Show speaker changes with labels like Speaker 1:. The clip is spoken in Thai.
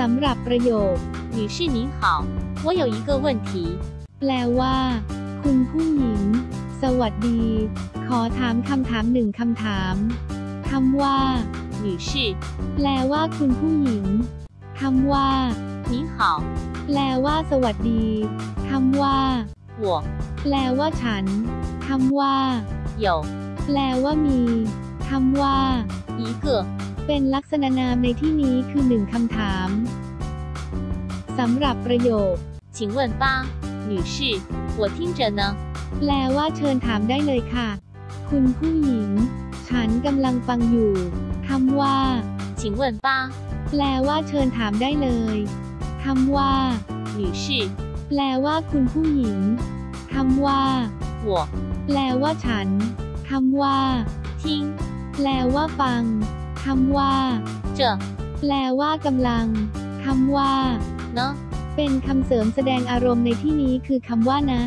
Speaker 1: สำหรับประโยค
Speaker 2: 女士您好，我有一个问题，
Speaker 1: แปลว่า คุณผู้หญิง สวัสดี ขอถามคำถามหนึ่งคำถามคำว่า
Speaker 2: 女士
Speaker 1: แปลว่า คุณผู้หญิงคำว่า
Speaker 2: 您好，
Speaker 1: แปลว่า สวัสดีคำว่า
Speaker 2: 我
Speaker 1: แปลว่าฉันคำว่า
Speaker 2: 有
Speaker 1: แปลว่ามีคำว่า
Speaker 2: 一个
Speaker 1: เป็นลักษณะนามในที่นี้คือหนึ่งคำถามสำหรับประโยค
Speaker 2: 请问吧，女士，我听着呢。
Speaker 1: แปลว่าเชิญถามได้เลยค่ะ คุณผู้หญิง ฉันกำลังฟังอยู่คำว่า
Speaker 2: 请问吧，
Speaker 1: แปลว่าเชิญถามได้เลยคำว่า
Speaker 2: 女士，
Speaker 1: แปลว่า คุณผู้หญิงคำว่า
Speaker 2: 我
Speaker 1: แปลว่าฉันคำว่า
Speaker 2: 听
Speaker 1: แปลว่าฟัง คำว่า
Speaker 2: 着
Speaker 1: แปลว่ากำลังคำว่า
Speaker 2: 呢。
Speaker 1: เป็นคำเสริมแสดงอารมณ์ในที่นี้คือคำว่านะ